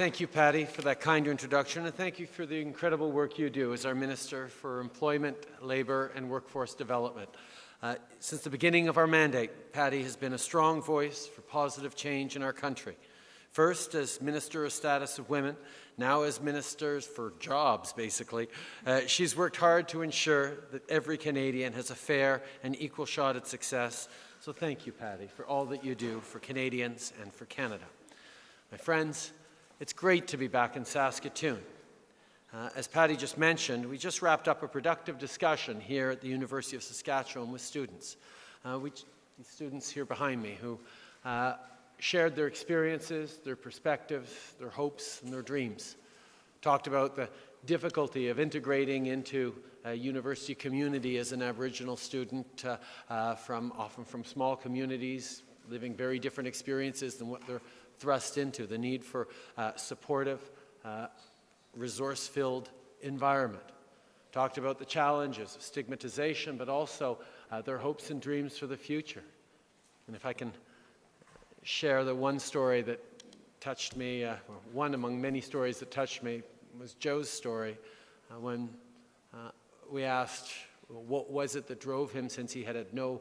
Thank you, Patty, for that kind introduction, and thank you for the incredible work you do as our Minister for Employment, Labour and Workforce Development. Uh, since the beginning of our mandate, Patty has been a strong voice for positive change in our country. First as Minister of Status of Women, now as Ministers for Jobs, basically. Uh, she's worked hard to ensure that every Canadian has a fair and equal shot at success. So thank you, Patty, for all that you do for Canadians and for Canada. My friends, it's great to be back in Saskatoon. Uh, as Patty just mentioned, we just wrapped up a productive discussion here at the University of Saskatchewan with students. Uh, these students here behind me who uh, shared their experiences, their perspectives, their hopes, and their dreams. Talked about the difficulty of integrating into a university community as an Aboriginal student uh, uh, from often from small communities, living very different experiences than what they're thrust into, the need for uh, supportive, uh, resource-filled environment. Talked about the challenges of stigmatization, but also uh, their hopes and dreams for the future. And if I can share the one story that touched me, uh, one among many stories that touched me was Joe's story uh, when uh, we asked what was it that drove him since he had had no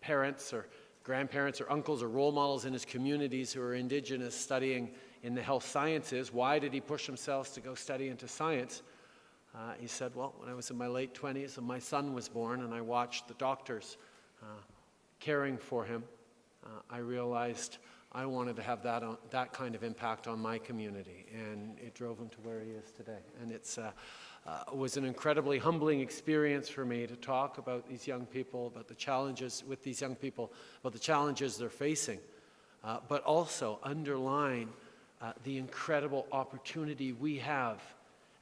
parents or grandparents or uncles or role models in his communities who are indigenous studying in the health sciences. Why did he push himself to go study into science? Uh, he said, well, when I was in my late 20s and my son was born and I watched the doctors uh, caring for him, uh, I realized I wanted to have that, on, that kind of impact on my community and it drove him to where he is today. And it's uh, uh, was an incredibly humbling experience for me to talk about these young people, about the challenges with these young people, about the challenges they're facing, uh, but also underline uh, the incredible opportunity we have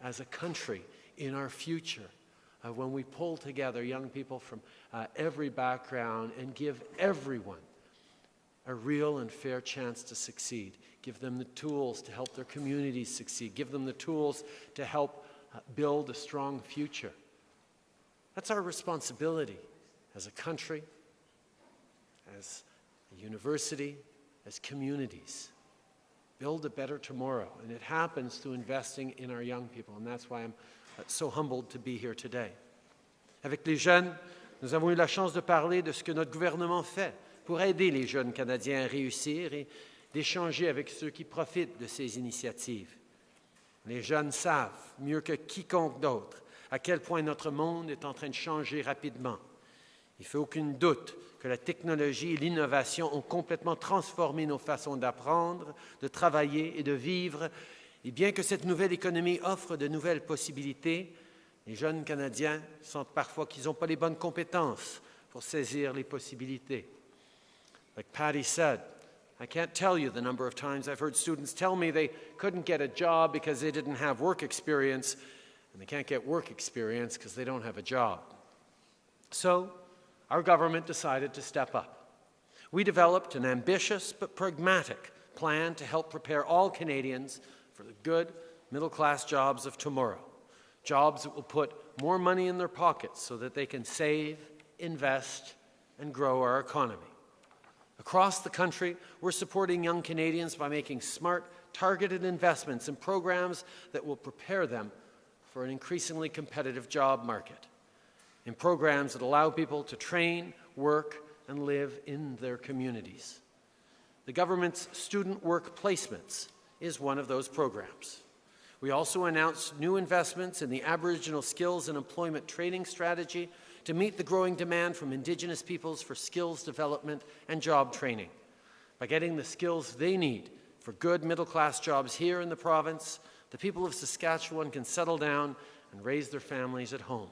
as a country in our future uh, when we pull together young people from uh, every background and give everyone a real and fair chance to succeed. Give them the tools to help their communities succeed. Give them the tools to help uh, build a strong future. That's our responsibility as a country, as a university, as communities. Build a better tomorrow. And it happens through investing in our young people. And that's why I'm uh, so humbled to be here today. Avec les jeunes, nous avons eu la chance de parler de ce que notre gouvernement fait pour aider les jeunes Canadiens à réussir et d'échanger avec ceux qui profitent de ces initiatives. Les jeunes savent, mieux que quiconque d'autre, à quel point notre monde est en train de changer rapidement. Il ne fait aucun doute que la technologie et l'innovation ont complètement transformé nos façons d'apprendre, de travailler et de vivre. Et bien que cette nouvelle économie offre de nouvelles possibilités, les jeunes Canadiens sentent parfois qu'ils n'ont pas les bonnes compétences pour saisir les possibilités. Like Patty said, I can't tell you the number of times I've heard students tell me they couldn't get a job because they didn't have work experience, and they can't get work experience because they don't have a job. So, our government decided to step up. We developed an ambitious but pragmatic plan to help prepare all Canadians for the good middle-class jobs of tomorrow. Jobs that will put more money in their pockets so that they can save, invest, and grow our economy. Across the country, we're supporting young Canadians by making smart, targeted investments in programs that will prepare them for an increasingly competitive job market, in programs that allow people to train, work, and live in their communities. The government's Student Work Placements is one of those programs. We also announced new investments in the Aboriginal Skills and Employment Training Strategy to meet the growing demand from Indigenous peoples for skills development and job training. By getting the skills they need for good middle-class jobs here in the province, the people of Saskatchewan can settle down and raise their families at home.